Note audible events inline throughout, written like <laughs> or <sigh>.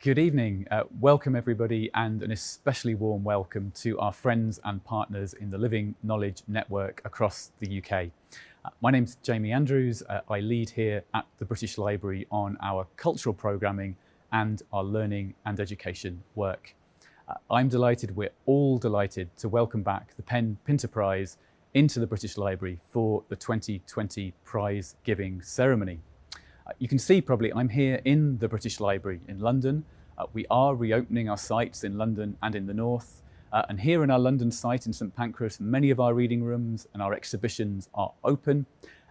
Good evening. Uh, welcome everybody and an especially warm welcome to our friends and partners in the Living Knowledge Network across the UK. Uh, my name's Jamie Andrews. Uh, I lead here at the British Library on our cultural programming and our learning and education work. Uh, I'm delighted, we're all delighted to welcome back the PEN Pinter Prize into the British Library for the 2020 prize giving ceremony. You can see probably I'm here in the British Library in London. Uh, we are reopening our sites in London and in the north. Uh, and here in our London site in St Pancras, many of our reading rooms and our exhibitions are open.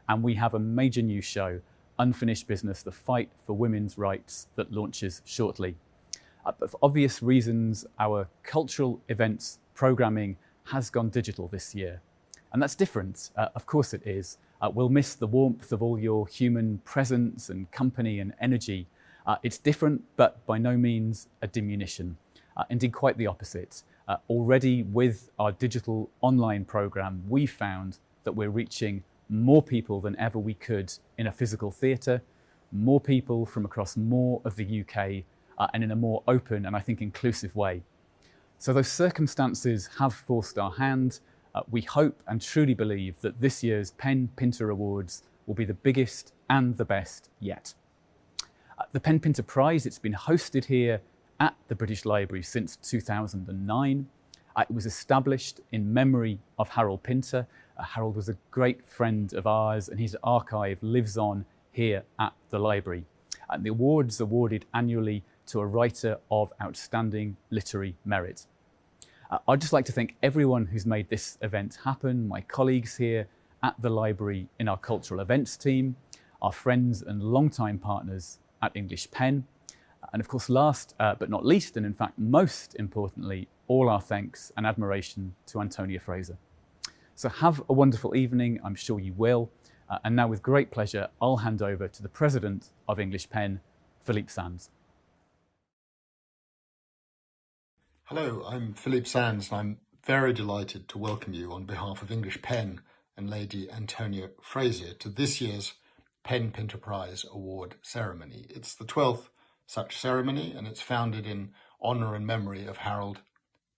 And we have a major new show, Unfinished Business, The Fight for Women's Rights, that launches shortly. Uh, but for obvious reasons, our cultural events programming has gone digital this year. And that's different, uh, of course it is. Uh, we'll miss the warmth of all your human presence and company and energy. Uh, it's different, but by no means a diminution. Uh, indeed, quite the opposite. Uh, already with our digital online program, we found that we're reaching more people than ever we could in a physical theatre, more people from across more of the UK, uh, and in a more open and I think inclusive way. So those circumstances have forced our hand, uh, we hope and truly believe that this year's PEN Pinter Awards will be the biggest and the best yet. Uh, the PEN Pinter Prize, it's been hosted here at the British Library since 2009. Uh, it was established in memory of Harold Pinter. Uh, Harold was a great friend of ours and his archive lives on here at the library. And the award's awarded annually to a writer of outstanding literary merit. Uh, I'd just like to thank everyone who's made this event happen, my colleagues here at the library in our cultural events team, our friends and long-time partners at English Pen, and of course last uh, but not least, and in fact most importantly, all our thanks and admiration to Antonia Fraser. So have a wonderful evening, I'm sure you will. Uh, and now with great pleasure, I'll hand over to the President of English Pen, Philippe Sands. Hello, I'm Philippe Sands and I'm very delighted to welcome you on behalf of English Pen and Lady Antonia Fraser to this year's PEN Pinter Prize Award ceremony. It's the 12th such ceremony and it's founded in honour and memory of Harold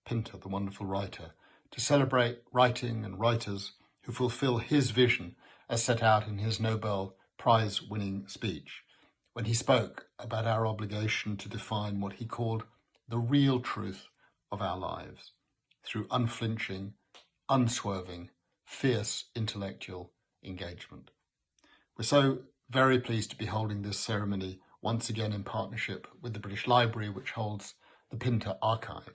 Pinter, the wonderful writer, to celebrate writing and writers who fulfil his vision as set out in his Nobel Prize winning speech when he spoke about our obligation to define what he called the real truth of our lives through unflinching, unswerving, fierce intellectual engagement. We're so very pleased to be holding this ceremony once again in partnership with the British Library, which holds the Pinter Archive.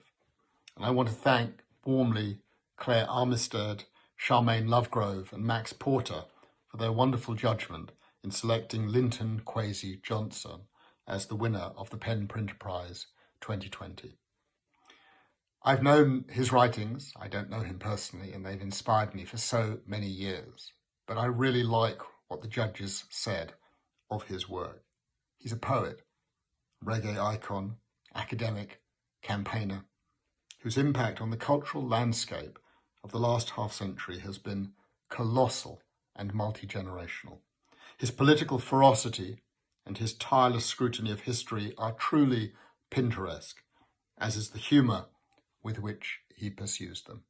And I want to thank warmly Claire Armistead, Sharmaine Lovegrove and Max Porter for their wonderful judgment in selecting Linton Kwesi Johnson as the winner of the PEN Pinter Prize 2020. I've known his writings, I don't know him personally, and they've inspired me for so many years. But I really like what the judges said of his work. He's a poet, reggae icon, academic, campaigner, whose impact on the cultural landscape of the last half century has been colossal and multi-generational. His political ferocity and his tireless scrutiny of history are truly Pinteresque, as is the humour with which he pursues them.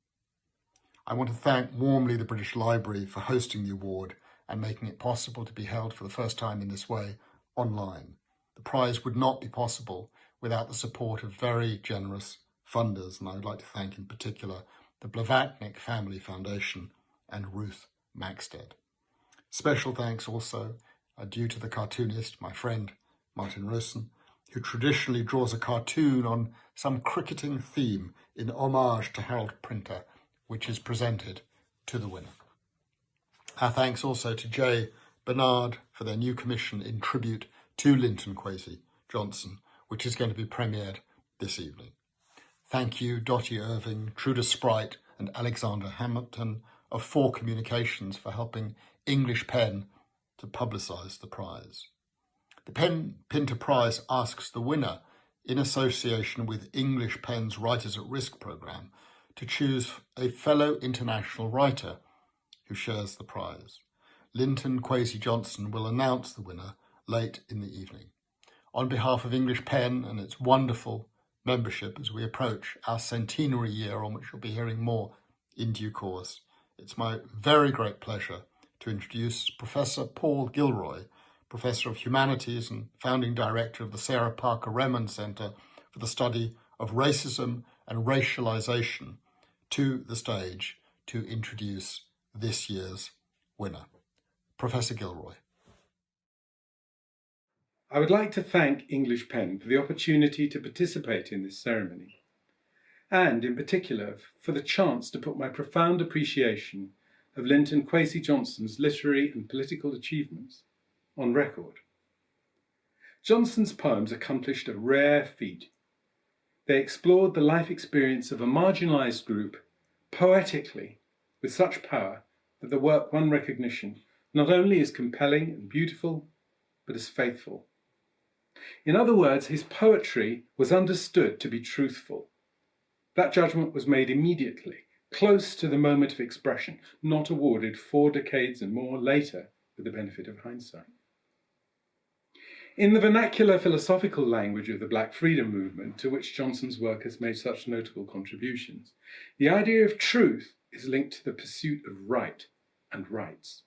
I want to thank warmly the British Library for hosting the award and making it possible to be held for the first time in this way online. The prize would not be possible without the support of very generous funders, and I would like to thank in particular the Blavatnik Family Foundation and Ruth Maxted. Special thanks also are due to the cartoonist, my friend Martin Rowson, who traditionally draws a cartoon on some cricketing theme in homage to Harold Pinter, which is presented to the winner. Our thanks also to Jay Bernard for their new commission in tribute to Linton Kwesi Johnson, which is going to be premiered this evening. Thank you, Dottie Irving, Truda Spruyt and Alexander Hamilton of Four Communications for helping English Pen to publicise the prize. The PEN Pinter Prize asks the winner in association with English Pen's Writers at Risk programme to choose a fellow international writer who shares the prize. Linton Kwesi Johnson will announce the winner late in the evening. on behalf of English Pen and its wonderful membership as we approach our centenary year on which you'll be hearing more in due course. It's my very great pleasure to introduce Professor Paul Gilroy, Professor of Humanities and founding director of the Sarah Parker Remond Center for the Study of Racism and Racialization, to the stage to introduce this year's winner. Professor Gilroy. I would like to thank English Pen for the opportunity to participate in this ceremony, and in particular for the chance to put my profound appreciation of Linton Kwesi Johnson's literary and political achievements on record. Johnson's poems accomplished a rare feat. They explored the life experience of a marginalised group poetically with such power that the work won recognition not only as compelling and beautiful, but as faithful. In other words, his poetry was understood to be truthful. That judgment was made immediately, close to the moment of expression, not awarded four decades and more later with the benefit of hindsight. In the vernacular philosophical language of the Black Freedom Movement, to which Johnson's work has made such notable contributions, the idea of truth is linked to the pursuit of right and rights.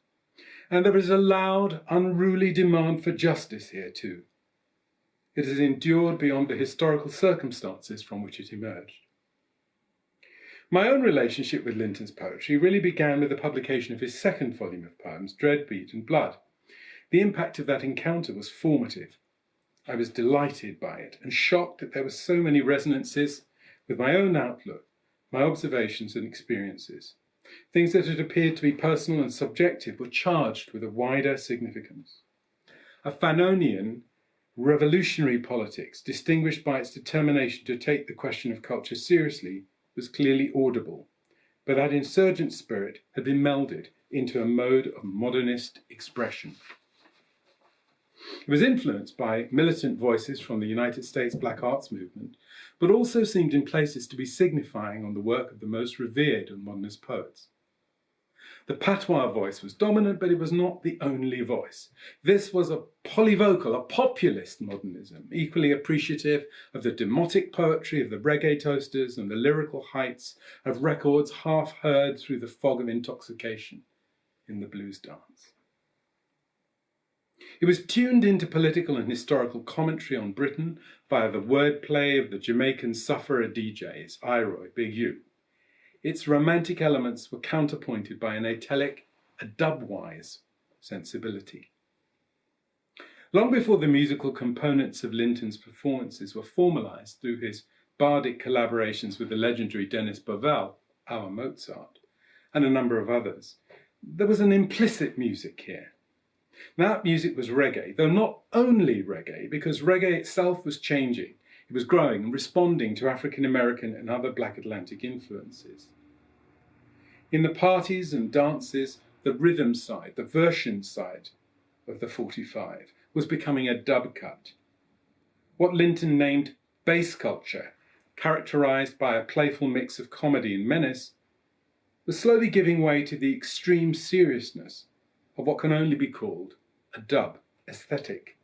And there is a loud, unruly demand for justice here too. It has endured beyond the historical circumstances from which it emerged. My own relationship with Linton's poetry really began with the publication of his second volume of poems, Dread, Beat and Blood, the impact of that encounter was formative. I was delighted by it and shocked that there were so many resonances with my own outlook, my observations and experiences. Things that had appeared to be personal and subjective were charged with a wider significance. A Fanonian revolutionary politics, distinguished by its determination to take the question of culture seriously, was clearly audible, but that insurgent spirit had been melded into a mode of modernist expression. It was influenced by militant voices from the United States Black Arts Movement, but also seemed in places to be signifying on the work of the most revered of modernist poets. The patois voice was dominant, but it was not the only voice. This was a polyvocal, a populist modernism, equally appreciative of the demotic poetry of the reggae toasters and the lyrical heights of records half heard through the fog of intoxication in the blues dance. It was tuned into political and historical commentary on Britain via the wordplay of the Jamaican sufferer DJs, I-Roy, Big Youth. Its romantic elements were counterpointed by an atelic, a dubwise sensibility. Long before the musical components of Linton's performances were formalized through his bardic collaborations with the legendary Dennis Bovell, our Mozart, and a number of others, there was an implicit music here, that music was reggae, though not only reggae, because reggae itself was changing. It was growing and responding to African American and other Black Atlantic influences. In the parties and dances, the rhythm side, the version side of the 45 was becoming a dub cut. What Linton named bass culture, characterized by a playful mix of comedy and menace, was slowly giving way to the extreme seriousness of what can only be called a dub aesthetic.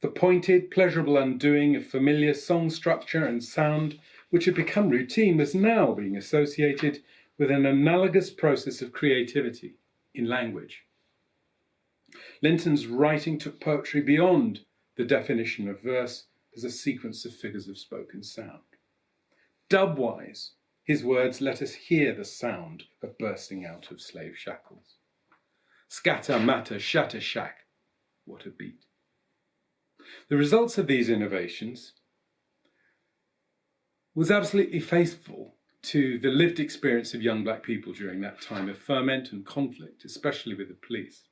The pointed, pleasurable undoing of familiar song structure and sound, which had become routine, was now being associated with an analogous process of creativity in language. Linton's writing took poetry beyond the definition of verse as a sequence of figures of spoken sound. Dubwise, his words let us hear the sound of bursting out of slave shackles. Scatter, matter, shatter, shack. What a beat. The results of these innovations was absolutely faithful to the lived experience of young black people during that time of ferment and conflict, especially with the police.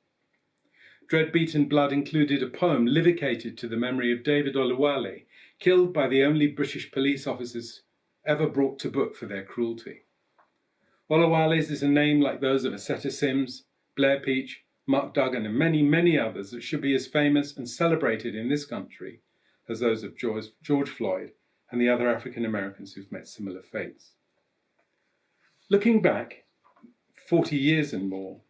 Dread Beat and Blood included a poem livicated to the memory of David Oluwale, killed by the only British police officers ever brought to book for their cruelty. Oluwale's is a name like those of Aseta Simms, Blair Peach, Mark Duggan, and many, many others that should be as famous and celebrated in this country as those of George, George Floyd and the other African Americans who've met similar fates. Looking back 40 years and more,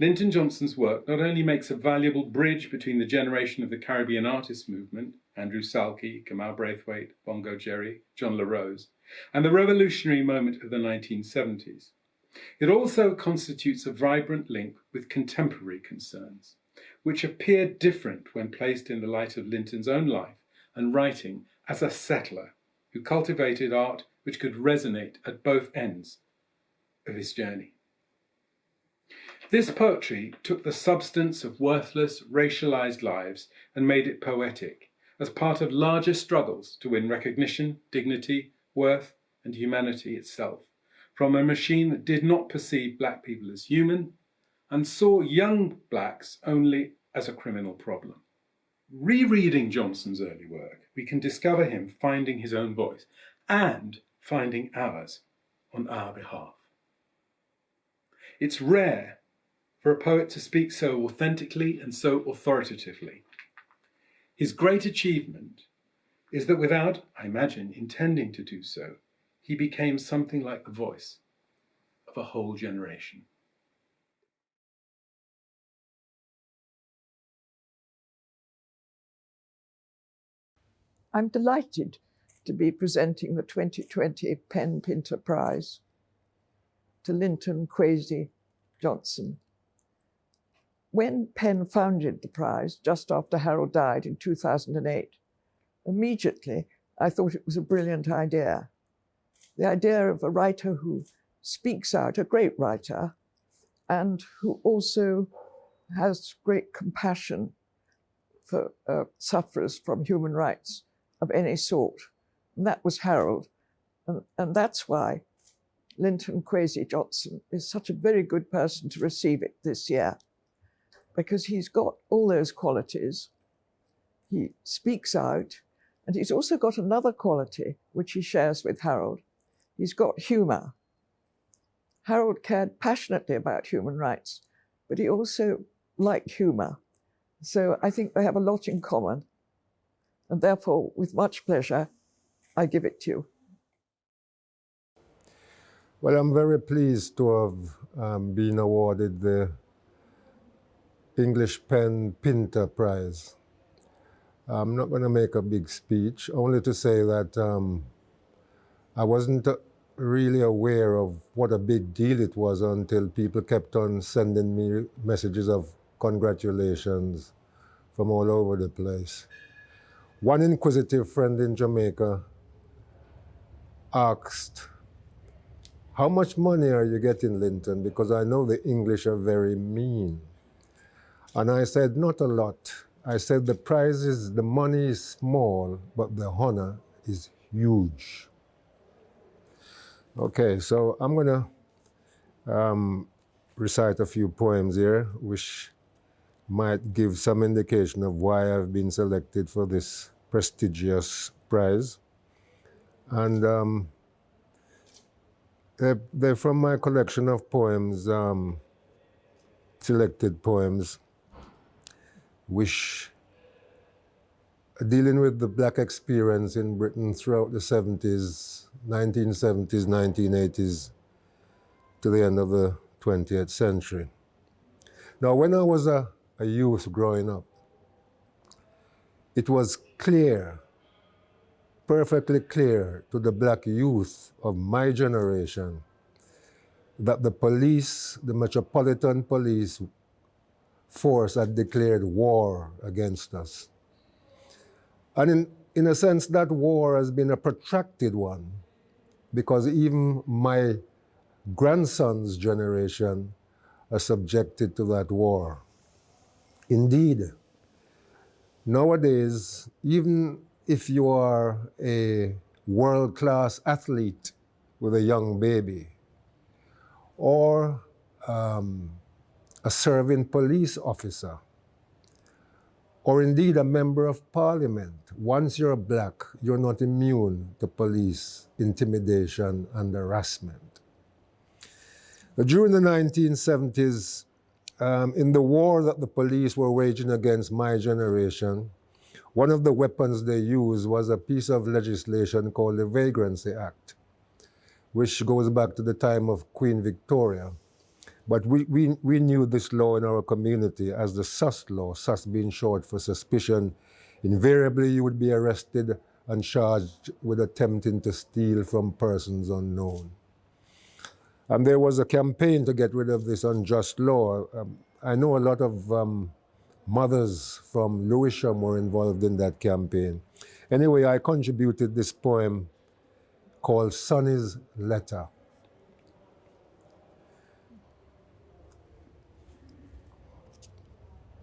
Linton Johnson's work not only makes a valuable bridge between the generation of the Caribbean artist movement, Andrew Salkey, Kamau Brathwaite, Bongo Jerry, John La Rose, and the revolutionary moment of the 1970s. It also constitutes a vibrant link with contemporary concerns, which appear different when placed in the light of Linton's own life and writing as a settler who cultivated art which could resonate at both ends of his journey. This poetry took the substance of worthless, racialized lives and made it poetic as part of larger struggles to win recognition, dignity, worth, and humanity itself from a machine that did not perceive black people as human and saw young blacks only as a criminal problem. Rereading Johnson's early work, we can discover him finding his own voice and finding ours on our behalf. It's rare for a poet to speak so authentically and so authoritatively. His great achievement is that without, I imagine, intending to do so, he became something like the voice of a whole generation. I'm delighted to be presenting the 2020 PEN Pinter Prize to Linton Kwesi Johnson. When PEN founded the prize, just after Harold died in 2008, immediately I thought it was a brilliant idea. The idea of a writer who speaks out, a great writer, and who also has great compassion for uh, sufferers from human rights of any sort. And that was Harold. And, and that's why Linton Kwesi Johnson is such a very good person to receive it this year, because he's got all those qualities. He speaks out, and he's also got another quality which he shares with Harold. He's got humour. Harold cared passionately about human rights, but he also liked humour. So I think they have a lot in common. And therefore, with much pleasure, I give it to you. Well, I'm very pleased to have um, been awarded the English Pen Pinter Prize. I'm not going to make a big speech, only to say that um, I wasn't really aware of what a big deal it was until people kept on sending me messages of congratulations from all over the place. One inquisitive friend in Jamaica asked, how much money are you getting, Linton? Because I know the English are very mean. And I said, not a lot. I said, the prize is, the money is small, but the honor is huge. Okay, so I'm gonna um, recite a few poems here, which might give some indication of why I've been selected for this prestigious prize. And um, they're, they're, from my collection of poems, um, selected poems, which dealing with the black experience in Britain throughout the 70s, 1970s, 1980s, to the end of the 20th century. Now, when I was a a youth growing up, it was clear, perfectly clear to the black youth of my generation that the police, the Metropolitan Police force had declared war against us. And in, in a sense, that war has been a protracted one because even my grandson's generation are subjected to that war. Indeed, nowadays, even if you are a world-class athlete with a young baby, or um, a serving police officer, or indeed a member of parliament, once you're black, you're not immune to police intimidation and harassment. During the 1970s, um, in the war that the police were waging against my generation, one of the weapons they used was a piece of legislation called the Vagrancy Act, which goes back to the time of Queen Victoria. But we, we, we knew this law in our community as the SUS law, SUS being short for suspicion. Invariably, you would be arrested and charged with attempting to steal from persons unknown. And there was a campaign to get rid of this unjust law. Um, I know a lot of um, mothers from Lewisham were involved in that campaign. Anyway, I contributed this poem called Sonny's Letter.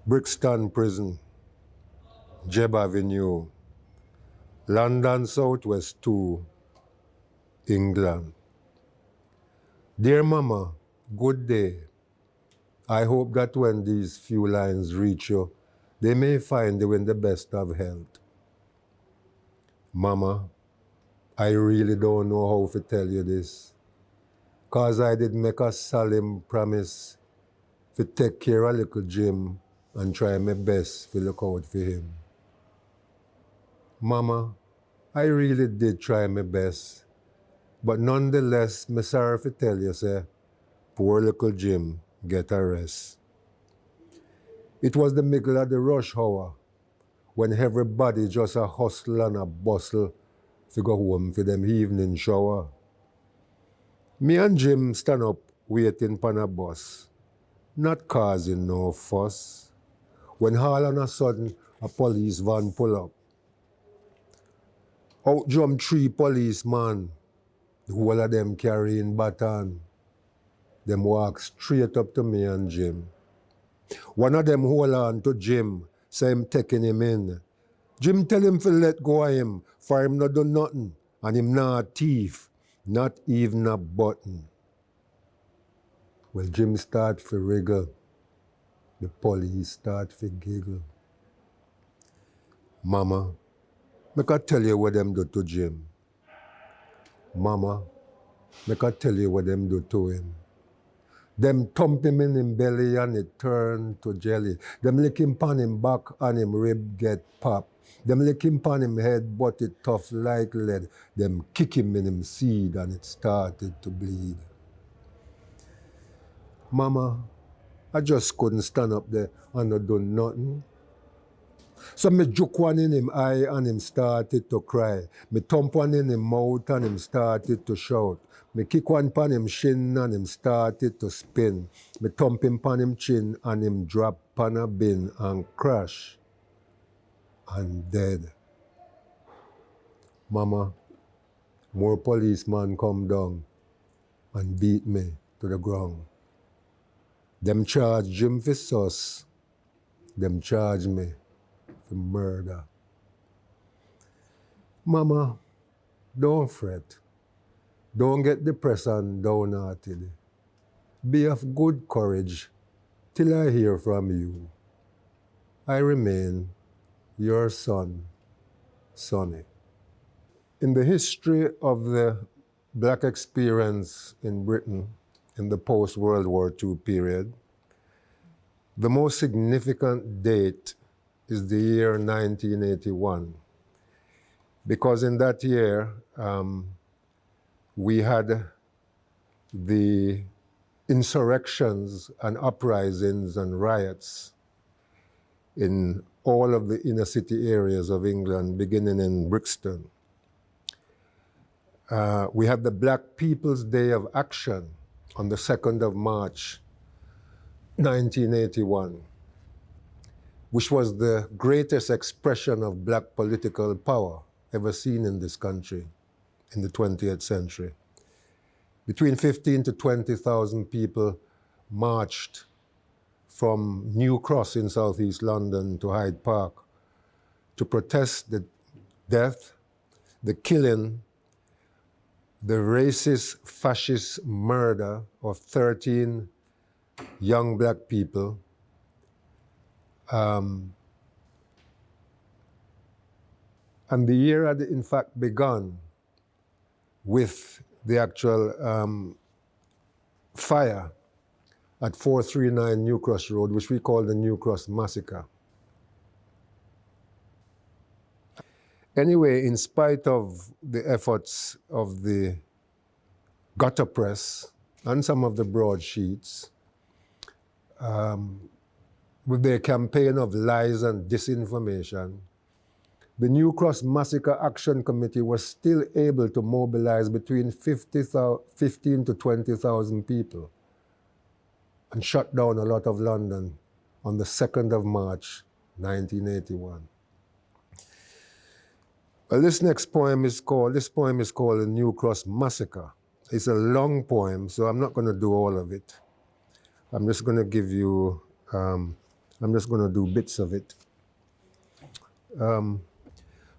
Brixton Prison, Jebb Avenue, London Southwest 2, England. Dear Mama, good day. I hope that when these few lines reach you, they may find you in the best of health. Mama, I really don't know how to tell you this, cause I did make a solemn promise to take care of little Jim and try my best to look out for him. Mama, I really did try my best, but nonetheless, me sorry to tell you, say, poor little Jim get a rest. It was the middle of the rush hour when everybody just a hustle and a bustle to go home for them evening shower. Me and Jim stand up waiting for a bus, not causing no fuss when all on a sudden a police van pull up. Out jump three policemen, the whole of them carrying baton. Them walk straight up to me and Jim. One of them hold on to Jim, say him taking him in. Jim tell him to let go of him, for him not do nothing, and him not a thief, not even a button. Well, Jim start to wriggle. The police start to giggle. Mama, make I tell you what them do to Jim. Mama, make I tell you what them do to him. Them thump him in him belly and it turn to jelly. Them lick him pan him back and him rib get pop. Them lick him pan him head but it tough like lead. Them kick him in him seed and it started to bleed. Mama, I just couldn't stand up there and not do nothing. So me juke one in him eye and him started to cry. Me thump one in him mouth and him started to shout. Me kick one pan him shin and him started to spin. Me thump him pan him chin and him drop pan a bin and crash and dead. Mama, more policemen come down and beat me to the ground. Them charge Jim for sus. Them charge me for murder. Mama, don't fret. Don't get depressed and downhearted. Be of good courage till I hear from you. I remain your son, Sonny. In the history of the black experience in Britain, in the post-World War II period. The most significant date is the year 1981, because in that year um, we had the insurrections and uprisings and riots in all of the inner city areas of England, beginning in Brixton. Uh, we had the Black People's Day of Action, on the 2nd of March 1981, which was the greatest expression of black political power ever seen in this country in the 20th century. Between 15 to 20,000 people marched from New Cross in southeast London to Hyde Park to protest the death, the killing, the racist, fascist murder of 13 young black people um, and the year had in fact begun with the actual um, fire at 439 New Cross Road, which we call the New Cross Massacre. Anyway, in spite of the efforts of the gutter press and some of the broadsheets, um, with their campaign of lies and disinformation, the New Cross Massacre Action Committee was still able to mobilize between 50, 15 to 20,000 people and shut down a lot of London on the 2nd of March 1981. Well, this next poem is called, this poem is called The New Cross Massacre. It's a long poem, so I'm not going to do all of it. I'm just going to give you, um, I'm just going to do bits of it. Um,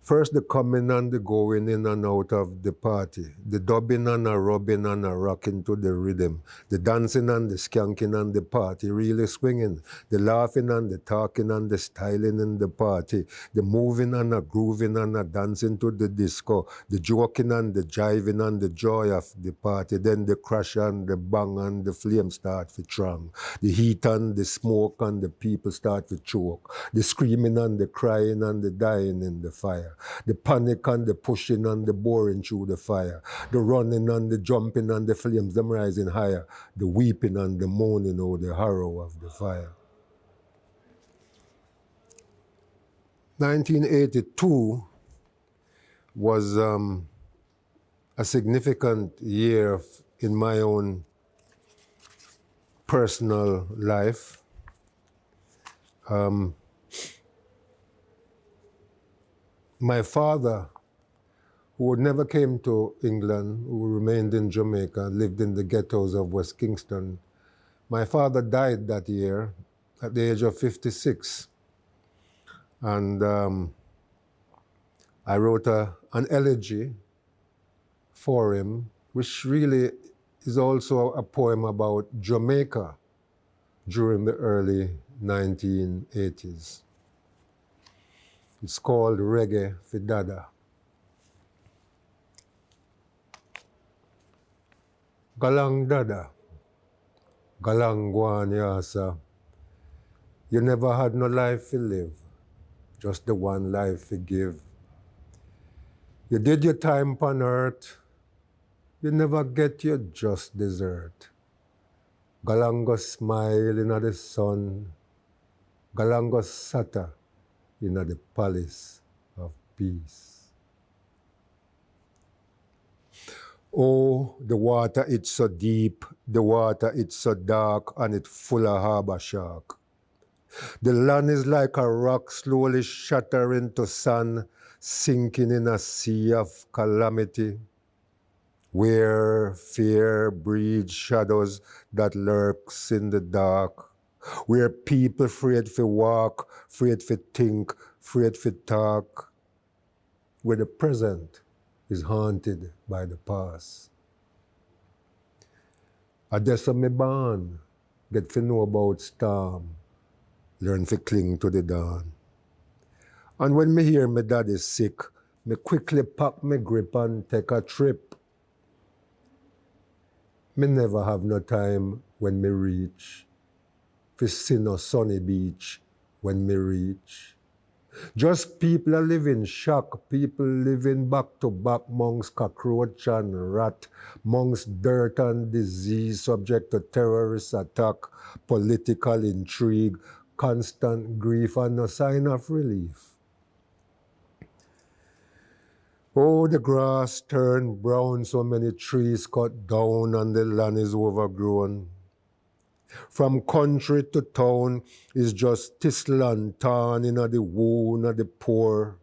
First, the coming and the going in and out of the party, the dubbing and a rubbing and a rocking to the rhythm, the dancing and the skanking and the party really swinging, the laughing and the talking and the styling in the party, the moving and a grooving and a dancing to the disco, the joking and the jiving and the joy of the party, then the crash and the bang and the flame start to strong, the heat and the smoke and the people start to choke, the screaming and the crying and the dying in the fire the panic and the pushing and the boring through the fire, the running and the jumping and the flames, them rising higher, the weeping and the moaning, oh, the horror of the fire. 1982 was um, a significant year in my own personal life. Um, my father, who never came to England, who remained in Jamaica, lived in the ghettos of West Kingston, my father died that year at the age of 56. And um, I wrote a, an elegy for him, which really is also a poem about Jamaica during the early 1980s. It's called Reggae Fidada. Galang Dada, Galang Guanyasa. You never had no life to live, just the one life to give. You did your time upon earth, you never get your just desert. Galango smile in the sun, Galango sata in the palace of peace. Oh, the water it's so deep, the water it's so dark, and it full of harbor shark. The land is like a rock slowly shattering to sand, sinking in a sea of calamity, where fear breeds shadows that lurks in the dark where people afraid to walk, afraid to think, afraid to talk, where the present is haunted by the past. I just me born, get to know about storm, learn to cling to the dawn. And when me hear my dad is sick, me quickly pack my grip and take a trip. Me never have no time when me reach sin or sunny beach when me reach. Just people are living shock, people living back to back amongst cockroach and rat, amongst dirt and disease, subject to terrorist attack, political intrigue, constant grief, and no sign of relief. Oh, the grass turned brown, so many trees cut down, and the land is overgrown. From country to town is just thistle and thorn in the wound of the poor.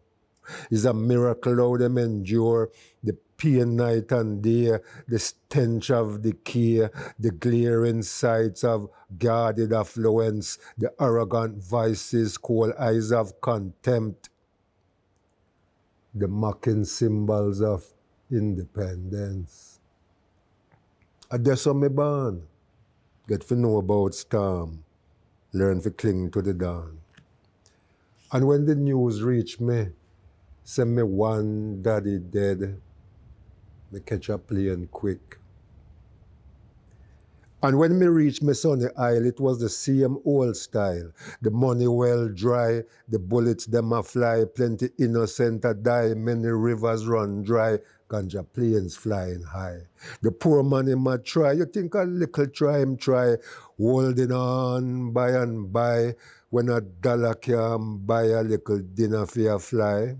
Is a miracle how them endure the pain night and day, the stench of decay, the glaring sights of guarded affluence, the arrogant vices, cold eyes of contempt, the mocking symbols of independence. I just me born get to know about storm, learn to cling to the dawn. And when the news reached me, send me one daddy dead, me catch a plane quick. And when me reach me sunny isle, it was the same old style. The money well dry, the bullets them a fly, plenty innocent a die, many rivers run dry, ganja planes flying high. The poor man him a try, you think a little try him try, holding on by and by, when a dollar can buy a little dinner for a fly.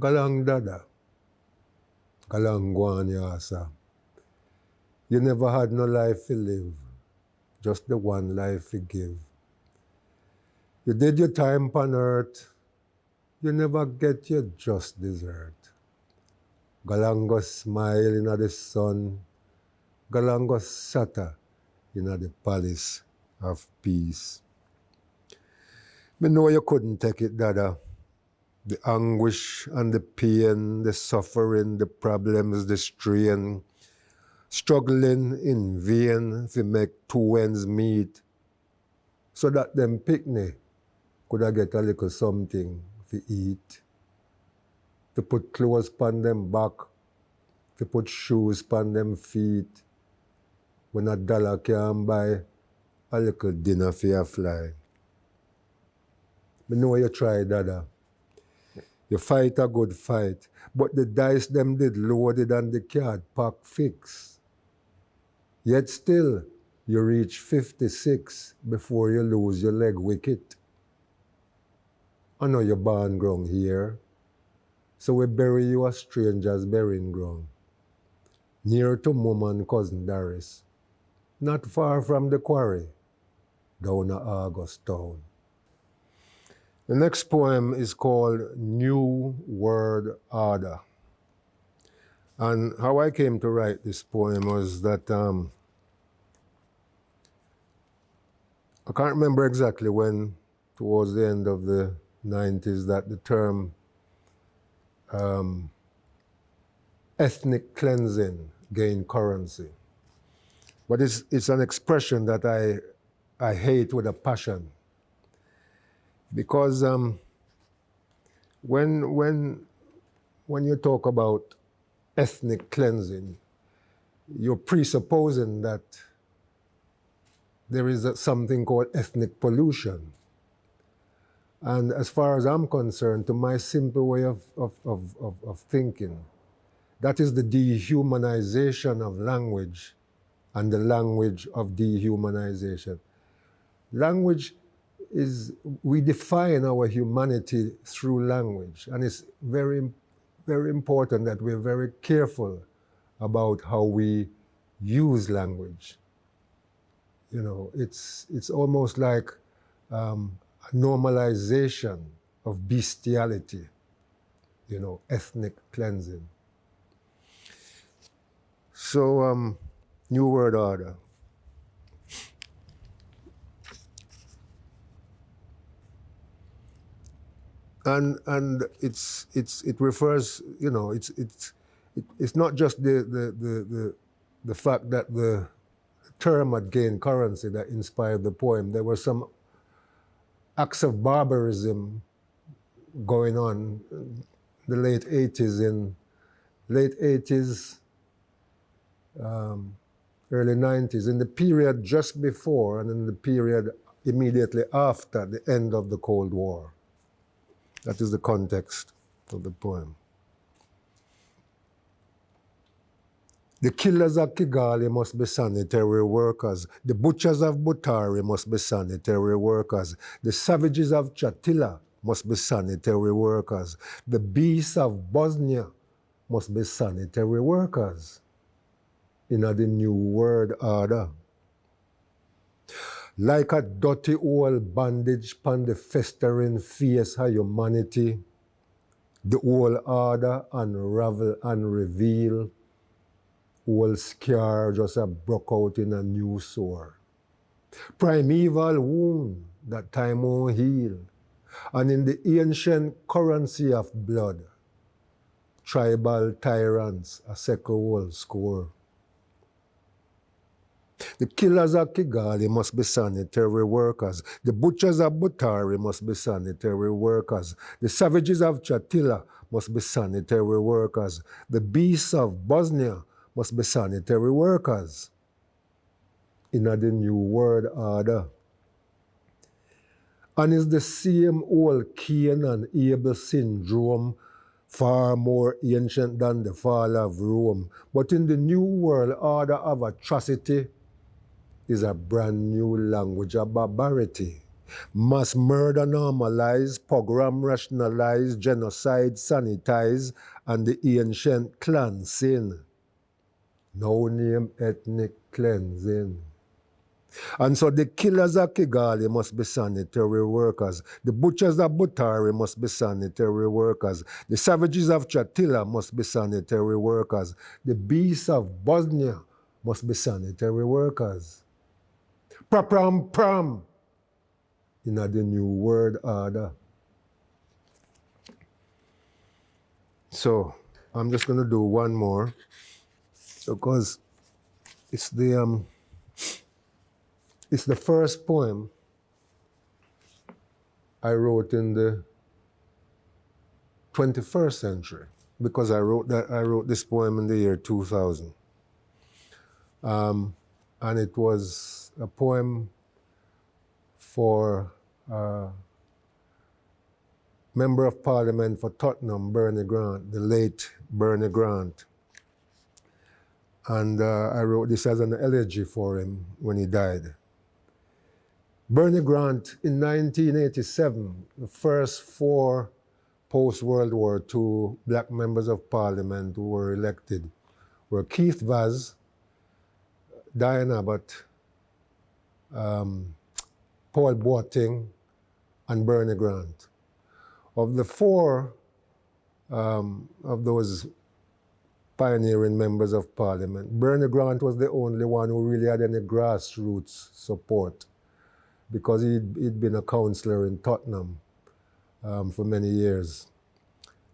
Galang dada. Galang guan yasa. You never had no life to live, just the one life to give. You did your time on earth, you never get your just desert. Galango smile in the sun, Galango sata in the palace of peace. Me know you couldn't take it, Dada. The anguish and the pain, the suffering, the problems, the strain, struggling in vain to make two ends meet, so that them picnic could I get a little something to eat, to put clothes upon them back, to put shoes upon them feet, when a dollar can buy a little dinner for your fly. I know you try, Dada. You fight a good fight, but the dice them did loaded and the card pack fix. Yet still, you reach 56 before you lose your leg wicket. I know you're born ground here, so we bury you a stranger's burying ground, near to mum and cousin Doris, not far from the quarry, down at August town. The next poem is called New World Order. And how I came to write this poem was that um, I can't remember exactly when, towards the end of the 90s that the term um, ethnic cleansing gained currency. But it's, it's an expression that I, I hate with a passion. Because um, when, when, when you talk about ethnic cleansing, you're presupposing that there is a, something called ethnic pollution. And as far as I'm concerned, to my simple way of, of, of, of, of thinking, that is the dehumanization of language and the language of dehumanization. Language is, we define our humanity through language, and it's very, very important that we're very careful about how we use language. You know, it's, it's almost like um, normalization of bestiality, you know, ethnic cleansing. So, um, New World Order. And, and it's, it's, it refers, you know, it's, it's, it, it's not just the, the, the, the, the fact that the term had gained currency that inspired the poem. There were some acts of barbarism going on. The late 80s in late 80s um, early 90s in the period just before and in the period immediately after the end of the cold war. That is the context of the poem The killers of Kigali must be sanitary workers. The butchers of Butare must be sanitary workers. The savages of Chatila must be sanitary workers. The beasts of Bosnia must be sanitary workers in the new world order. Like a dirty old bandage upon the festering face of humanity, the old order unravel and reveal old scar just broke out in a new sore. Primeval wound that time won't heal. And in the ancient currency of blood, tribal tyrants a second world score. The killers of Kigali must be sanitary workers. The butchers of Butare must be sanitary workers. The savages of Chatila must be sanitary workers. The beasts of Bosnia must be sanitary workers in the new world order. And it's the same old Cain and Abel syndrome far more ancient than the fall of Rome. But in the new world order of atrocity is a brand new language of barbarity. Mass murder normalized, pogrom rationalized, genocide sanitized, and the ancient cleansing. No name ethnic cleansing. And so the killers of Kigali must be sanitary workers. The butchers of Butare must be sanitary workers. The savages of Shatila must be sanitary workers. The beasts of Bosnia must be sanitary workers. Prapram pram in the new world order. So I'm just going to do one more because it's the um, it's the first poem I wrote in the 21st century because I wrote that I wrote this poem in the year 2000. Um, and it was a poem for uh, Member of Parliament for Tottenham, Bernie Grant, the late Bernie Grant. And uh, I wrote this as an elegy for him when he died. Bernie Grant in 1987, the first four post World War II black members of parliament were elected were Keith Vaz, Diane Abbott, um, Paul Boateng, and Bernie Grant. Of the four um, of those pioneering members of parliament, Bernie Grant was the only one who really had any grassroots support because he'd, he'd been a councillor in Tottenham um, for many years.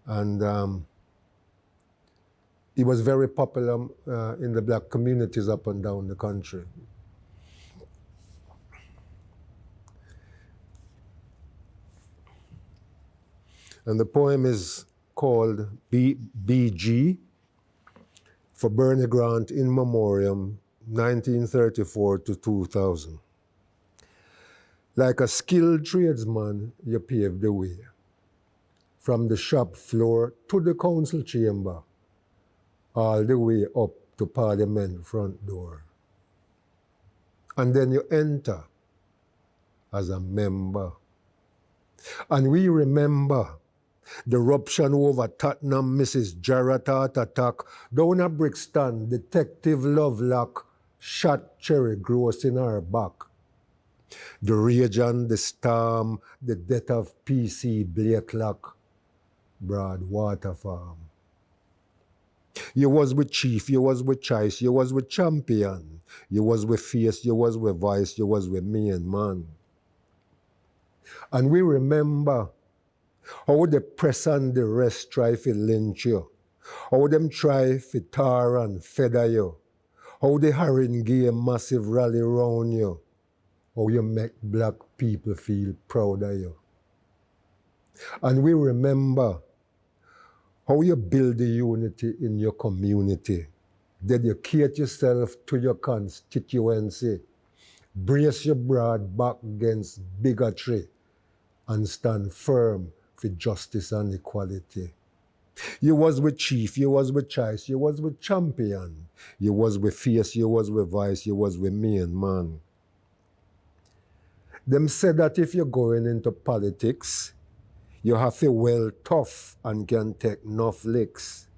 And um, he was very popular uh, in the black communities up and down the country. And the poem is called B for Bernie Grant in Memoriam, 1934 to 2000. Like a skilled tradesman, you pave the way. From the shop floor to the council chamber, all the way up to Parliament front door. And then you enter as a member. And we remember the eruption over Tottenham, Mrs. Jarrett heart attack, down at Brixton, Detective Lovelock shot Cherry Groce in her back. The rage the storm, the death of PC Blakelock, Broadwater Farm. You was with Chief, you was with Choice, you was with Champion, you was with Face, you was with Vice, you was with me and man. And we remember how the press and the rest try to lynch you, how would them try to tar and feather you, how the a massive rally round you, how you make black people feel proud of you. And we remember how you build the unity in your community, dedicate yourself to your constituency, brace your broad back against bigotry, and stand firm for justice and equality. You was with Chief, you was with Choice, you was with Champion, you was with Fierce, you was with Vice, you was with me and man. Them said that if you're going into politics, you have to well tough and can take enough licks.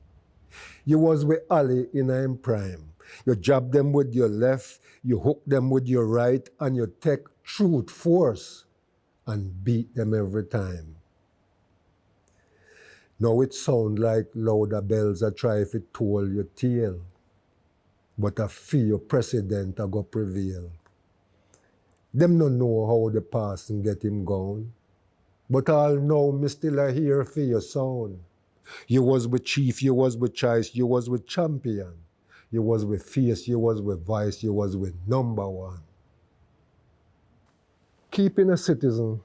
You was with Ali in I'm prime. You jab them with your left, you hook them with your right, and you take truth force and beat them every time. Now it sound like louder bells are if it toll your tail, but I fear president are go prevail. Them no know how the passing get him gone. But I'll know me still a hear for your sound. You was with Chief, you was with Choice, you was with Champion. You was with fierce, you was with Vice, you was with Number One. Keeping a citizen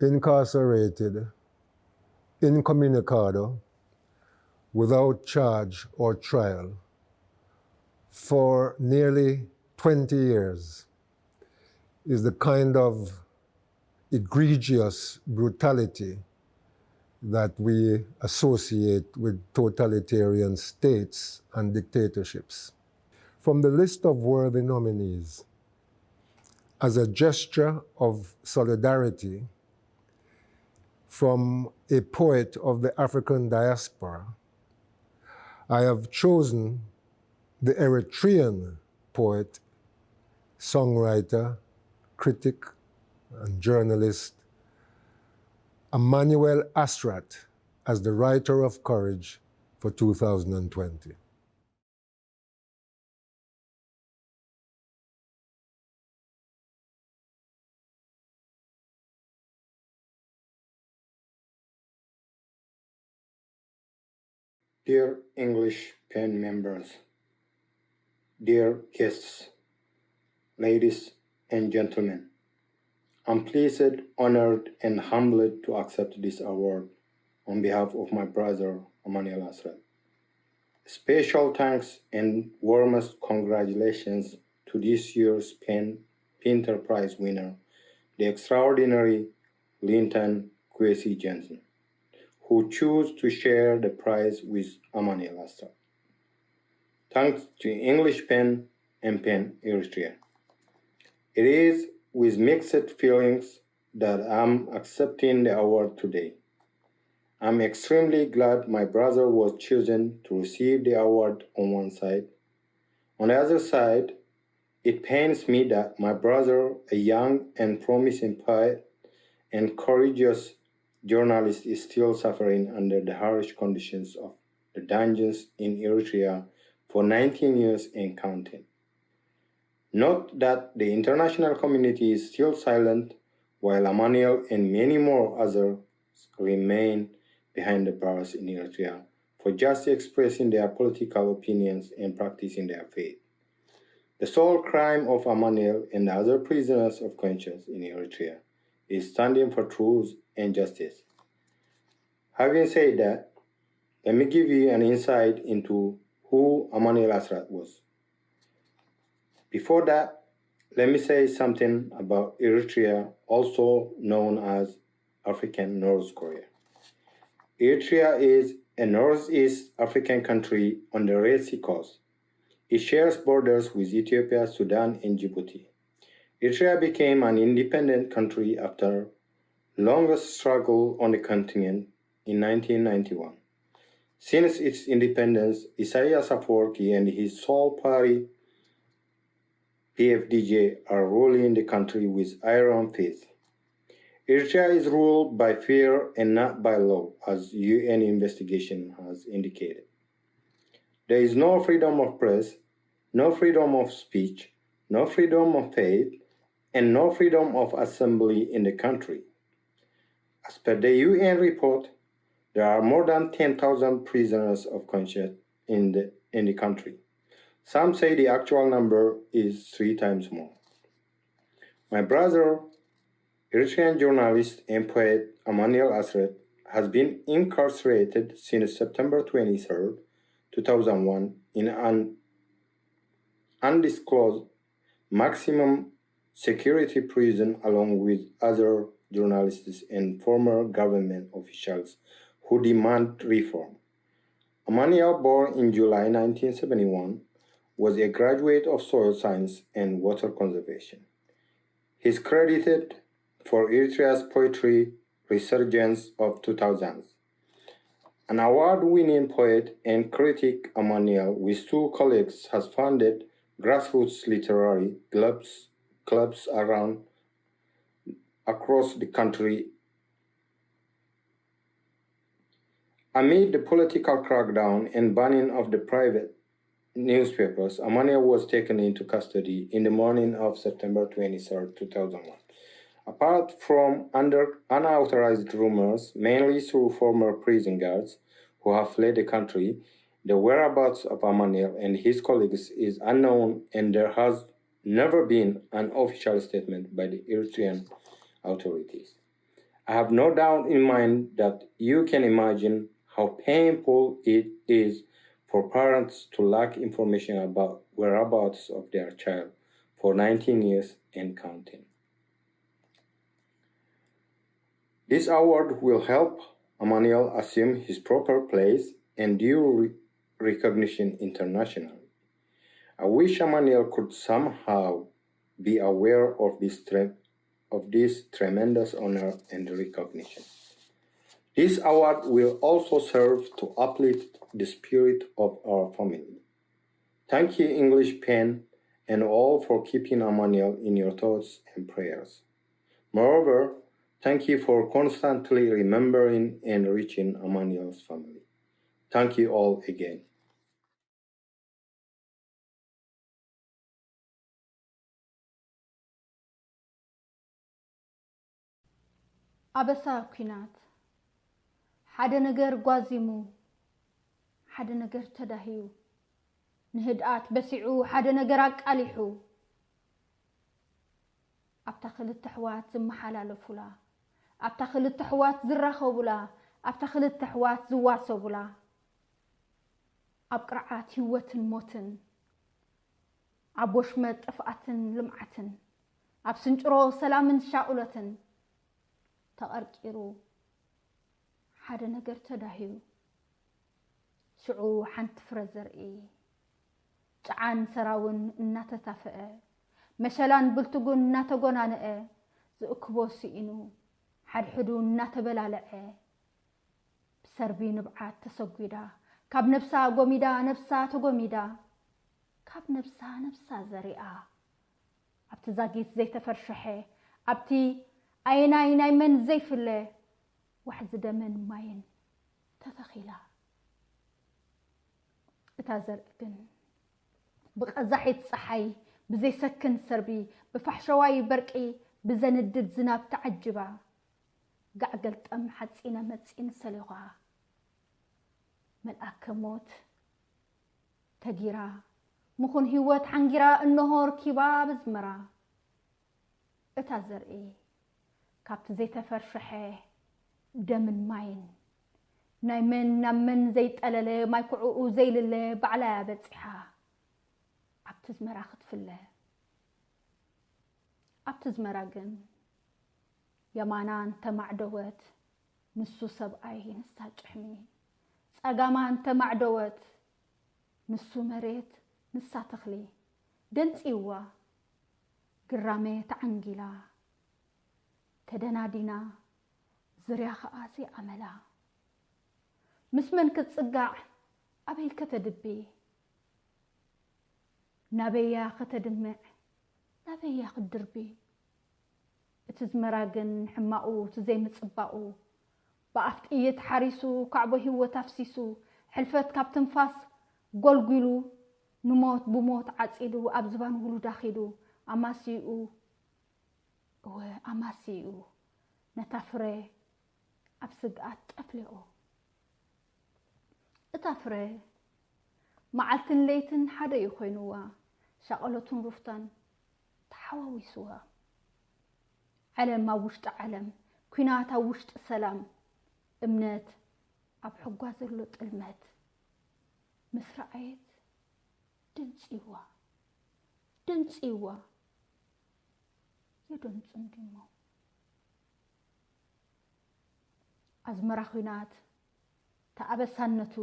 incarcerated, incommunicado, without charge or trial for nearly 20 years is the kind of egregious brutality that we associate with totalitarian states and dictatorships. From the list of worthy nominees, as a gesture of solidarity from a poet of the African diaspora, I have chosen the Eritrean poet, songwriter, critic, and journalist Emmanuel Asrat as the Writer of Courage for 2020. Dear English PEN members, dear guests, ladies and gentlemen, I'm pleased, honored, and humbled to accept this award on behalf of my brother, Emmanuel Asrat. Special thanks and warmest congratulations to this year's PEN Pinter Prize winner, the extraordinary Linton Kwesi Johnson, who chose to share the prize with Emmanuel Asrat. Thanks to English PEN and PEN Eritrea. It is with mixed feelings that I'm accepting the award today. I'm extremely glad my brother was chosen to receive the award on one side. On the other side, it pains me that my brother, a young and promising poet and courageous journalist, is still suffering under the harsh conditions of the dungeons in Eritrea for 19 years and counting. Note that the international community is still silent while Emmanuel and many more others remain behind the bars in Eritrea for just expressing their political opinions and practicing their faith. The sole crime of Emmanuel and other prisoners of conscience in Eritrea is standing for truth and justice. Having said that, let me give you an insight into who Emmanuel Asrat was. Before that, let me say something about Eritrea, also known as African North Korea. Eritrea is a northeast African country on the Red Sea coast. It shares borders with Ethiopia, Sudan, and Djibouti. Eritrea became an independent country after longest struggle on the continent in 1991. Since its independence, Isaias Afwerki and his sole party PFDJ are ruling the country with iron fist. Eritrea is ruled by fear and not by law, as UN investigation has indicated. There is no freedom of press, no freedom of speech, no freedom of faith, and no freedom of assembly in the country. As per the UN report, there are more than 10,000 prisoners of conscience in the, in the country. Some say the actual number is three times more. My brother, Eritrean journalist and poet Emmanuel Asrat, has been incarcerated since September 23, 2001 in an undisclosed maximum security prison along with other journalists and former government officials who demand reform. Emmanuel, born in July 1971, was a graduate of soil science and water conservation. He is credited for Eritrea's poetry resurgence of 2000s. An award-winning poet and critic, Emmanuel, with two colleagues, has founded grassroots literary clubs, clubs around across the country. Amid the political crackdown and banning of the private newspapers, Emmanuel was taken into custody in the morning of September 23, 2001. Apart from under unauthorized rumors, mainly through former prison guards who have fled the country, the whereabouts of Emmanuel and his colleagues is unknown and there has never been an official statement by the Eritrean authorities. I have no doubt in mind that you can imagine how painful it is for parents to lack information about whereabouts of their child for 19 years and counting. This award will help Emmanuel assume his proper place and due re- recognition internationally. I wish Emmanuel could somehow be aware of this, of this tremendous honor and recognition. This award will also serve to uplift the spirit of our family. Thank you, English Pen, and all for keeping Emmanuel in your thoughts and prayers. Moreover, thank you for constantly remembering and reaching Emmanuel's family. Thank you all again. ኣበሳ ኩናት ሓደ ነገር ጓዚሙ ሓደ ነገር ተዳህዩ ንህድኣት በሲዑ ሓደ ነገር ኣቃሊሑ ኣብታ ክልተ ኣሕዋት ዝመሓላለፉላ ኣብታ ክልተ ኣሕዋት ዝራኸቡላ ኣብታ ክልተ ኣሕዋት ዝዋሰቡላ ኣብ ቅርዓት ህወትን ሞትን ኣብ ወሽመጥ ጥፍኣትን ልምዓትን ኣብ ስንጭሮ ሰላምን ሻኡለትን ተቐርቂሩ ሓደ ነገር ተዳህዩ ሽዑ ሓንቲ ፍረ ዘርኢ ጨዓን ሰራውን እናተታፍአ መሸላን ብልትጉን እናተጎናንአ ዝእክቦ ስኢኑ ሓድሕዱ እናተበላለዐ ብሰርቢ ንብዓት ተሰጒዳ ካብ ነብሳ ጎሚዳ ነብሳ ተጎሚዳ ካብ ነብሳ ነብሳ ዘሪኣ ኣብቲ ዛጊት ዘይተፈርሸሐ ኣብቲ ዓይናይ ናይ መን ዘይፍለ ዋሕዚ ደመን ማይን ተተኺላ እታ ዘርኢ ግን ብቐዛሒት ፀሓይ ብዘይሰክን ሰርቢ ብፋሕሸዋይ በርቂ ብዘንድድ ዝናብ ተዓጅባ ጋዕገልጠም ሓፂነ መፂን ሰሊኻ መልኣከ ሞት ተጊራ ምኹን ህይወት ሓንጊራ እንሆ ርኪባ ብዝመራ እታ ዘርኢ ካብቲ ዘይተፈርሸሐ ደምን ማይን ናይ መን ናብ መን ዘይጠለለ ማይ ኩዕኡ ዘይልለ ባዕላያ በፂሓ ኣብቲ ዝመራ ክትፍለ ኣብቲ ዝመራ ግን የማና እንተማዕደወት ንሱ ሰብኣይ ንሳ ጭሕሚ ፀጋማ እንተማዕደወት ንሱ መሬት ንሳ ተኽሊ ደንፂዋ ግራሜ ተዓንጊላ ተደናዲና ዝርያ ከዓ ዘይኣመላ ምስ መን ክትፅጋዕ ኣበይ ከተድቢ ናበያ ከተድምዕ ናበያ ክትድርቢ እቲ ዝመራ ግን ሕማቑ እቲ ዘይምፅባቑ ብኣፍ ጥይት ሓሪሱ ካዕቦ ህይወት ኣፍሲሱ? ሕልፈት ካብ ትንፋስ ጎልጉሉ ንሞት ብሞት ዓፂዱ ኣብ ዝባን ውሉዳ ኺዱ ኣማሲኡ ኣማሲኡ ነታ ፍረ ኣብ ስግኣት ጠፍሊቑ እታ ፍረ መዓልትን ለይትን ሓደ እዩ ኮይኑዋ ሻቐሎትን ሩፍታን ተሓዋዊስዋ ዓለም ኣብ ውሽጢ ዓለም ኩናት ኣብ ውሽጢ ሰላም እምነት ኣብ ሕጓ ዘሎ ጥልመት ምስ ረኣየት ድንፂዋ ድንፂዋ የደንፅም ድሞ ኣዝመራ ኩናት ተኣበሳነቱ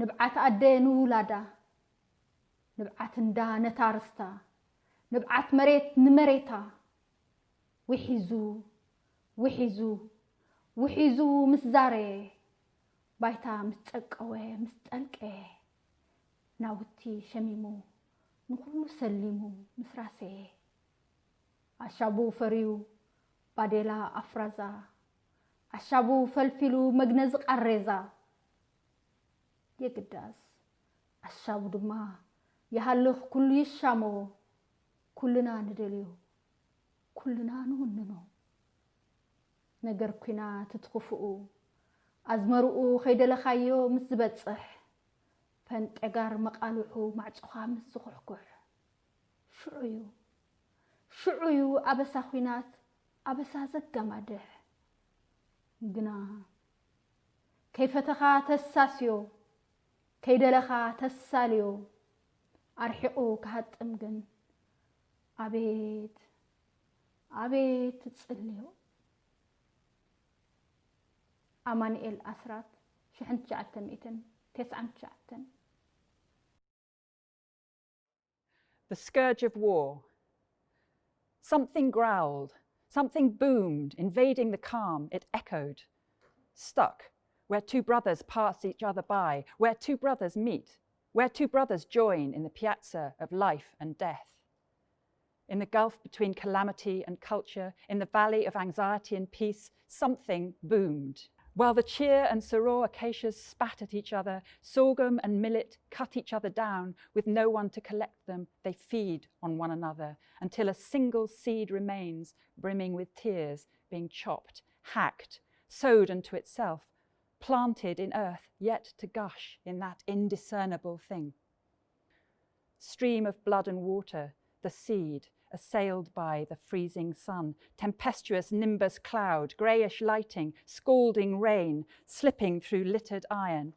ንብዓት ኣደ ንውላዳ ንብዓት እንዳ ነታ ንብዓት መሬት ንመሬታ ውሒዙ ውሒዙ ውሒዙ ምስ ዛረየ ባይታ ምስ ጨቀወ ምስ ጠልቀየ ናውቲ ሸሚሙ ንኩሉ ሰሊሙ ምስ ራሰየ ኣሻቡ ፈርዩ ባዴላ ኣፍራዛ ኣሻቡ ፈልፊሉ መግነዚ ቃሬዛ። የግዳስ ኣሻቡ ድማ ይሃልኽ ኩሉ ይሻሞ ኩልና ንደልዮ ኩልና ንውንኖ። ነገር ኩናት እትኽፍኡ ኣዝመርኡ ከይደለኻዮ ምስ ዝበፅሕ ፈንጠጋር መቃልሑ ማዕፅኻ ምስ ዝኩሕኩሕ ሽዑ እዩ ሽዑ እዩ ኣበሳ ኩናት ኣበሳ ዘጋማድሕ ግና ከይፈተኻ ተሳስዮ ከይደለኻ ተሳልዮ ኣርሒቑ ክሃጥም ግን ኣቤት ኣቤት ትፅልዮ ኣማኒኤል ኣስራት 1999 The scourge of war. Something growled, something boomed, invading the calm, it echoed. Stuck, where two brothers pass each other by, where two brothers meet, where two brothers join in the piazza of life and death. In the gulf between calamity and culture, in the valley of anxiety and peace, something boomed. While the cheer and soror acacias spat at each other, sorghum and millet cut each other down with no one to collect them. They feed on one another until a single seed remains, brimming with tears, being chopped, hacked, sowed unto itself, planted in earth, yet to gush in that indiscernible thing. Stream of blood and water, the seed, assailed by the freezing sun, tempestuous nimbus cloud, greyish lighting, scalding rain, slipping through littered iron,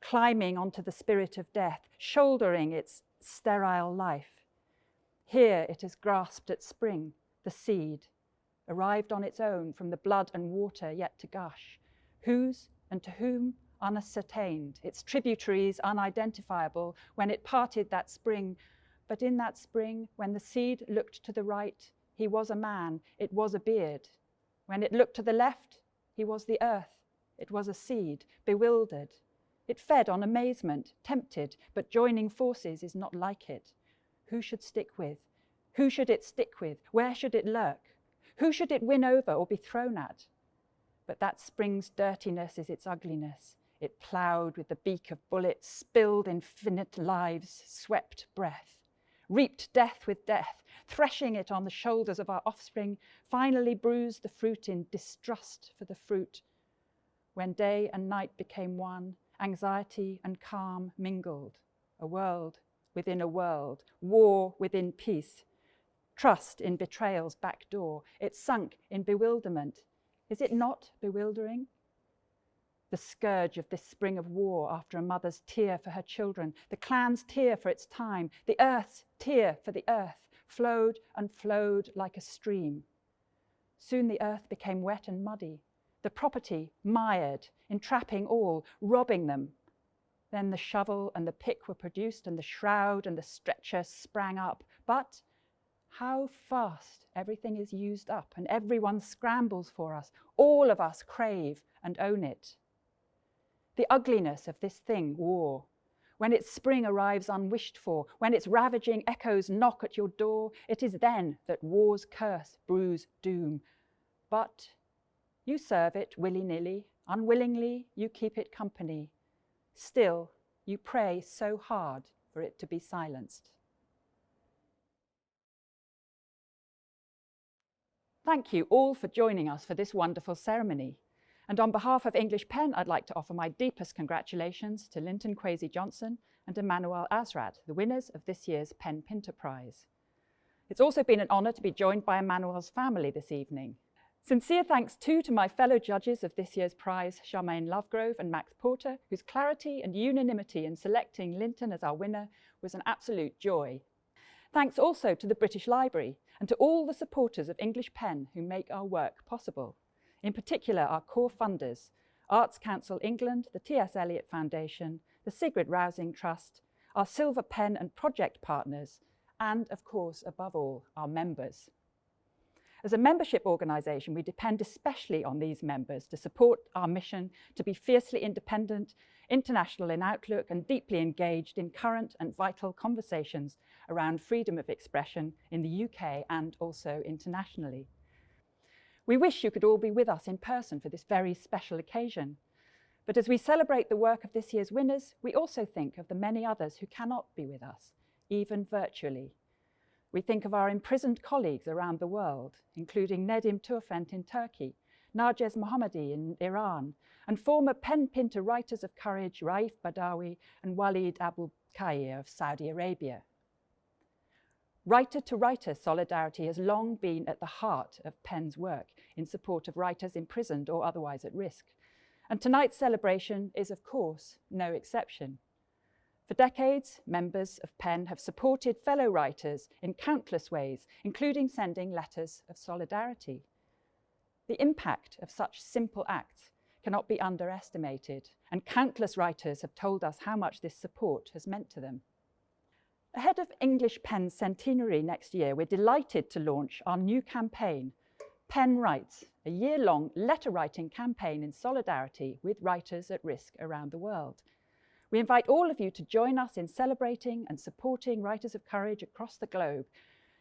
climbing onto the spirit of death, shouldering its sterile life. Here it is grasped at spring, the seed, arrived on its own from the blood and water yet to gush. Whose and to whom unascertained, its tributaries unidentifiable, when it parted that spring but in that spring, when the seed looked to the right, he was a man, it was a beard. When it looked to the left, he was the earth, it was a seed, bewildered. It fed on amazement, tempted, but joining forces is not like it. Who should stick with? Who should it stick with? Where should it lurk? Who should it win over or be thrown at? But that spring's dirtiness is its ugliness. It ploughed with the beak of bullets, spilled infinite lives, swept breath reaped death with death, threshing it on the shoulders of our offspring, finally bruised the fruit in distrust for the fruit. When day and night became one, anxiety and calm mingled, a world within a world, war within peace, trust in betrayal's back door. It sunk in bewilderment. Is it not bewildering? The scourge of this spring of war after a mother's tear for her children, the clan's tear for its time, the earth's tear for the earth, flowed and flowed like a stream. Soon the earth became wet and muddy, the property mired, entrapping all, robbing them. Then the shovel and the pick were produced, and the shroud and the stretcher sprang up. But how fast everything is used up, and everyone scrambles for us. All of us crave and own it the ugliness of this thing, war. When its spring arrives unwished for, when its ravaging echoes knock at your door, it is then that war's curse brews doom. But you serve it willy-nilly, unwillingly you keep it company. Still, you pray so hard for it to be silenced. Thank you all for joining us for this wonderful ceremony. And on behalf of English Pen, I'd like to offer my deepest congratulations to Linton Kwesi Johnson and Emmanuel Asrat, the winners of this year's PEN Pinter Prize. It's also been an honour to be joined by Emmanuel's family this evening. Sincere thanks too to my fellow judges of this year's prize, Sharmaine Lovegrove and Max Porter, whose clarity and unanimity in selecting Linton as our winner was an absolute joy. Thanks also to the British Library and to all the supporters of English Pen who make our work possible in particular our core funders, Arts Council England, the T.S. Eliot Foundation, the Sigrid Rousing Trust, our Silver Pen and project partners, and of course, above all, our members. As a membership organisation, we depend especially on these members to support our mission to be fiercely independent, international in outlook and deeply engaged in current and vital conversations around freedom of expression in the UK and also internationally. We wish you could all be with us in person for this very special occasion. But as we celebrate the work of this year's winners, we also think of the many others who cannot be with us, even virtually. We think of our imprisoned colleagues around the world, including Nedim Turfent in Turkey, Narges Mohammadi in Iran, and former PEN Pinter writers of courage Raif Badawi and Walid Abu Khair of Saudi Arabia. Writer-to-writer solidarity has long been at the heart of PEN's work in support of writers imprisoned or otherwise at risk. And tonight's celebration is, of course, no exception. For decades, members of PEN have supported fellow writers in countless ways, including sending letters of solidarity. The impact of such simple acts cannot be underestimated, and countless writers have told us how much this support has meant to them. Ahead of English Pen's centenary next year, we're delighted to launch our new campaign, Pen Writes, a year-long letter-writing campaign in solidarity with writers at risk around the world. We invite all of you to join us in celebrating and supporting Writers of Courage across the globe,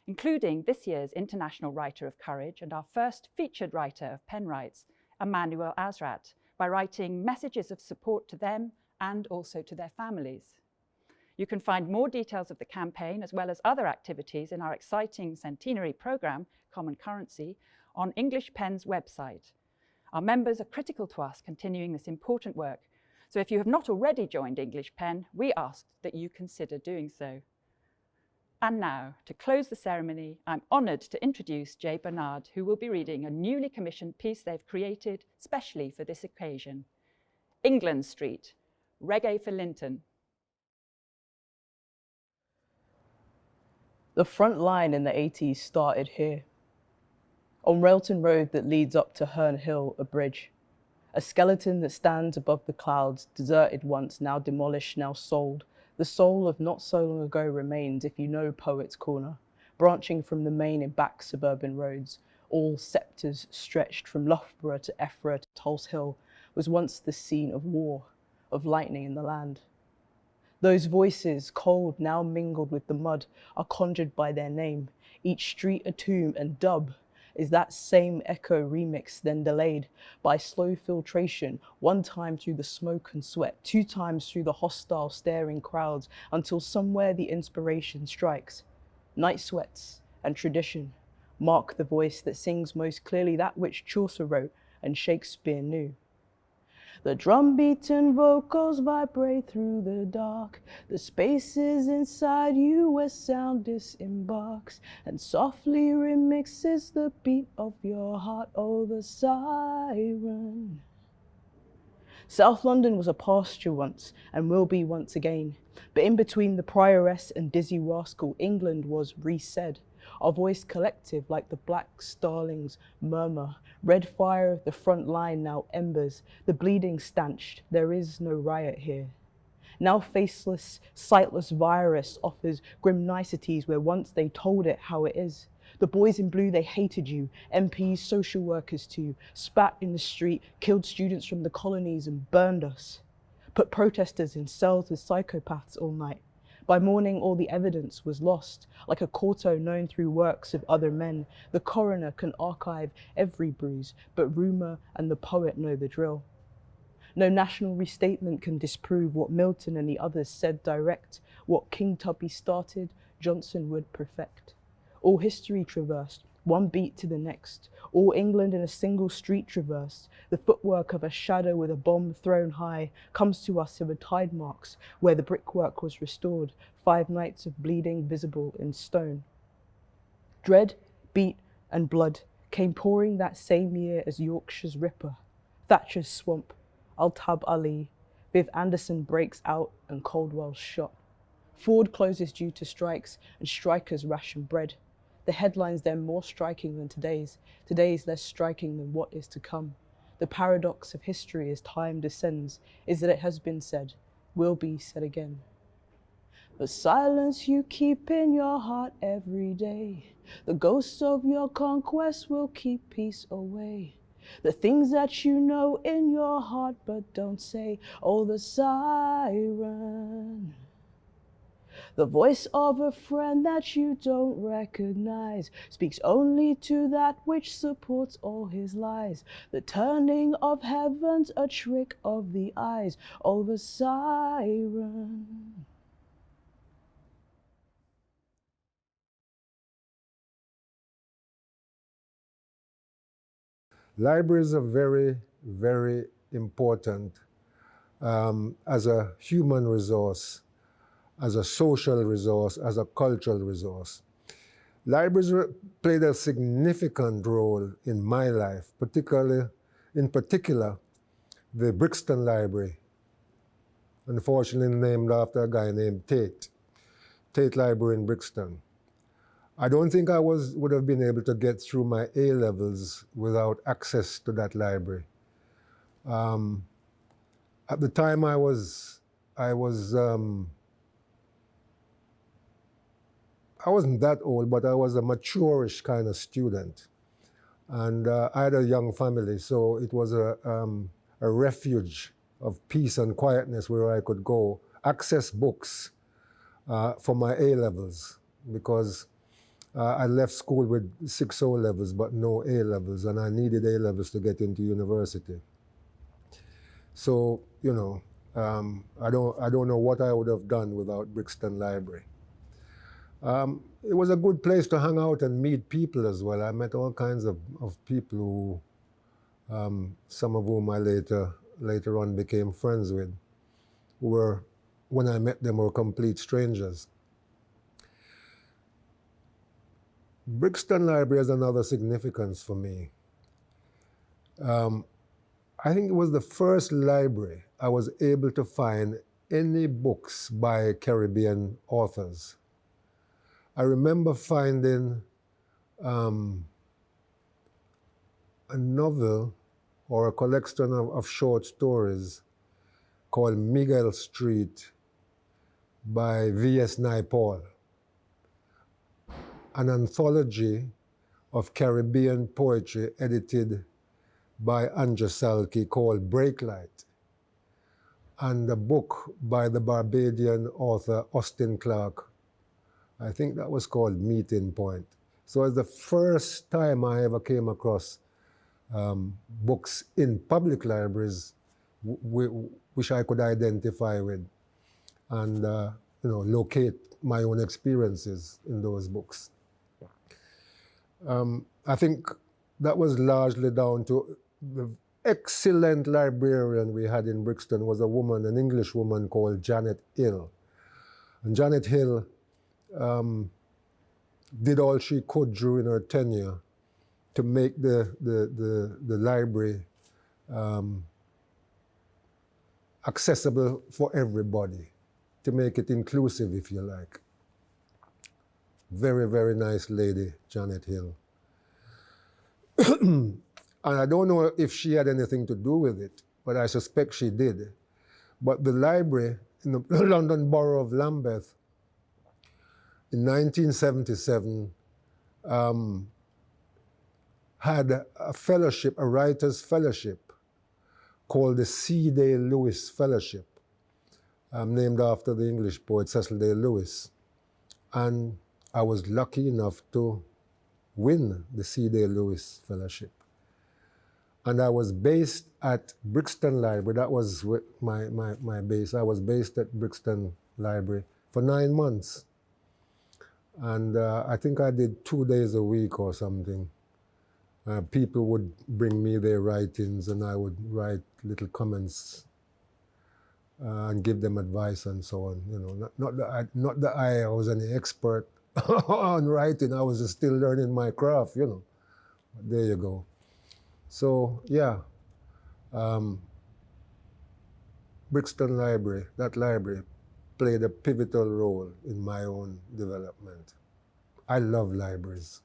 including this year's International Writer of Courage and our first featured writer of Pen Writes, Emmanuel Asrat, by writing messages of support to them and also to their families. You can find more details of the campaign as well as other activities in our exciting centenary programme, Common Currency, on English Pen's website. Our members are critical to us continuing this important work so if you have not already joined English Pen, we ask that you consider doing so. And now, to close the ceremony, I'm honoured to introduce Jay Bernard, who will be reading a newly commissioned piece they've created specially for this occasion. England Street, Reggae for Linton. The front line in the 80s started here. On Railton Road that leads up to Herne Hill, a bridge a skeleton that stands above the clouds, deserted once, now demolished, now sold. The soul of not so long ago remains, if you know Poet's Corner, branching from the main and back suburban roads. All sceptres stretched from Loughborough to Effra to Tulse Hill was once the scene of war, of lightning in the land. Those voices, cold, now mingled with the mud, are conjured by their name, each street a tomb and dub is that same echo remix then delayed by slow filtration, one time through the smoke and sweat, two times through the hostile staring crowds, until somewhere the inspiration strikes. Night sweats and tradition mark the voice that sings most clearly that which Chaucer wrote and Shakespeare knew. The drum-beaten vocals vibrate through the dark. The spaces inside you where sound disembarks and softly remixes the beat of your heart. Oh, the siren. South London was a pasture once and will be once again. But in between the prioress and Dizzee Rascal, England was resaid. Our voice collective like the black starlings murmur. Red fire the front line now embers. The bleeding stanched. There is no riot here. Now faceless, sightless virus offers grim niceties where once they told it how it is. The boys in blue, they hated you. MPs, social workers too. Spat in the street, killed students from the colonies and burned us. Put protesters in cells with psychopaths all night. By morning, all the evidence was lost. Like a quarto known through works of other men, the coroner can archive every bruise, but rumour and the poet know the drill. No national restatement can disprove what Milton and the others said direct. What King Tubby started, Johnson would perfect. All history traversed, one beat to the next, all England in a single street traversed. The footwork of a shadow with a bomb thrown high comes to us in the tide marks where the brickwork was restored, five nights of bleeding visible in stone. Dread, beat, and blood came pouring that same year as Yorkshire's Ripper, Thatcher's Swamp, Altab Ali, Viv Anderson breaks out and Caldwell's shot. Ford closes due to strikes and strikers ration bread. The headlines then more striking than today's, today's less striking than what is to come. The paradox of history as time descends is that it has been said, will be said again. The silence you keep in your heart every day, the ghosts of your conquest will keep peace away. The things that you know in your heart but don't say, oh the siren. The voice of a friend that you don't recognize speaks only to that which supports all his lies. The turning of heavens, a trick of the eyes, of a siren. Libraries are very, very important um, as a human resource as a social resource, as a cultural resource. Libraries played a significant role in my life, particularly, in particular, the Brixton Library, unfortunately named after a guy named Tate, Tate Library in Brixton. I don't think I was, would have been able to get through my A levels without access to that library. Um, at the time I was, I was, um, I wasn't that old, but I was a mature-ish kind of student. And uh, I had a young family, so it was a, um, a refuge of peace and quietness where I could go access books uh, for my A levels because uh, I left school with six O levels but no A levels, and I needed A levels to get into university. So you know, um, I don't I don't know what I would have done without Brixton Library. Um, it was a good place to hang out and meet people as well. I met all kinds of, of people who, um, some of whom I later later on became friends with, who were, when I met them, were complete strangers. Brixton Library has another significance for me. Um, I think it was the first library I was able to find any books by Caribbean authors. I remember finding um, a novel or a collection of, of short stories called Miguel Street by V.S. Naipaul, an anthology of Caribbean poetry edited by Andrew Salkey called Breaklight, and a book by the Barbadian author Austin Clarke. I think that was called Meeting Point. So it's the first time I ever came across um, books in public libraries which I could identify with and uh, you know locate my own experiences in those books. Um, I think that was largely down to the excellent librarian we had in Brixton was a woman, an English woman called Janet Hill. And Janet Hill um, did all she could during her tenure to make the, the, the, the library um, accessible for everybody, to make it inclusive, if you like. Very, very nice lady, Janet Hill. <clears throat> and I don't know if she had anything to do with it, but I suspect she did. But the library in the <laughs> London Borough of Lambeth in 1977 um, had a fellowship, a writer's fellowship, called the C. Day Lewis Fellowship, um, named after the English poet Cecil Day Lewis. And I was lucky enough to win the C. Day Lewis Fellowship. And I was based at Brixton Library. That was my, my, my base. I was based at Brixton Library for nine months. And uh, I think I did two days a week or something. Uh, people would bring me their writings and I would write little comments uh, and give them advice and so on. You know, not, not, that I, not that I was any expert <laughs> on writing, I was still learning my craft, you know. But there you go. So, yeah, um, Brixton Library, that library, played a pivotal role in my own development. I love libraries.